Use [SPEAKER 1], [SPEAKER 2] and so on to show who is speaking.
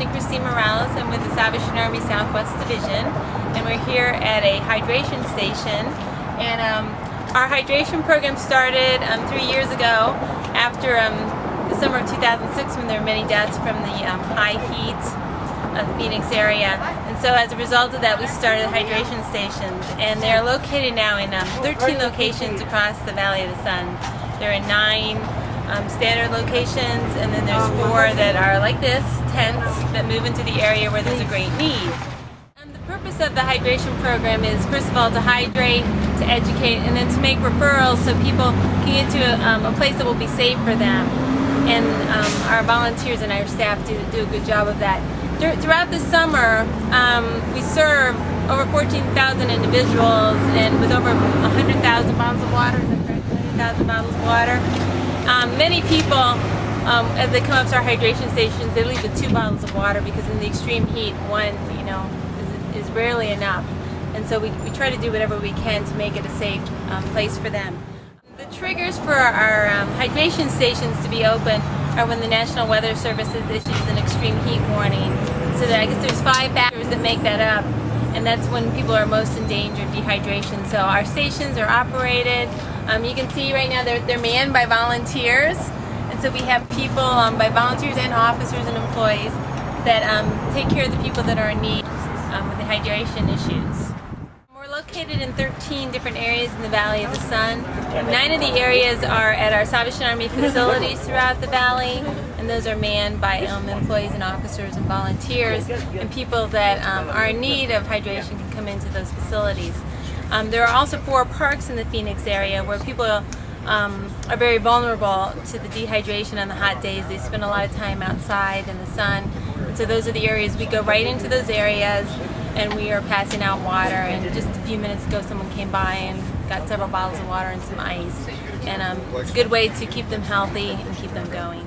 [SPEAKER 1] Captain Christine Morales. I'm with the Salvation Army Southwest Division, and we're here at a hydration station. And um, our hydration program started um, three years ago after um, the summer of 2006 when there were many deaths from the um, high heat of the Phoenix area. And so as a result of that, we started hydration stations. And they're located now in um, 13 locations across the Valley of the Sun. They're in nine um, standard locations, and then there's four that are like this, tents, that move into the area where there's a great need. Um, the purpose of the hydration program is, first of all, to hydrate, to educate, and then to make referrals so people can get to a, um, a place that will be safe for them. And um, our volunteers and our staff do, do a good job of that. Throughout the summer, um, we serve over 14,000 individuals and with over 100,000 bottles of water, 100,000 bottles of water. Um, many people, um, as they come up to our hydration stations, they leave with two bottles of water because in the extreme heat, one, you know, is, is rarely enough. And so we, we try to do whatever we can to make it a safe um, place for them. The triggers for our um, hydration stations to be open are when the National Weather Service issues an extreme heat warning. So that I guess there's five factors that make that up and that's when people are most in danger of dehydration. So our stations are operated. Um, you can see right now they're, they're manned by volunteers. And so we have people um, by volunteers and officers and employees that um, take care of the people that are in need um, with the hydration issues. Located in 13 different areas in the Valley of the Sun. Nine of the areas are at our Salvation Army facilities throughout the valley and those are manned by um, employees and officers and volunteers and people that um, are in need of hydration can come into those facilities. Um, there are also four parks in the Phoenix area where people um, are very vulnerable to the dehydration on the hot days. They spend a lot of time outside in the sun and so those are the areas we go right into those areas and we are passing out water and just a few minutes ago someone came by and got several bottles of water and some ice and um, it's a good way to keep them healthy and keep them going.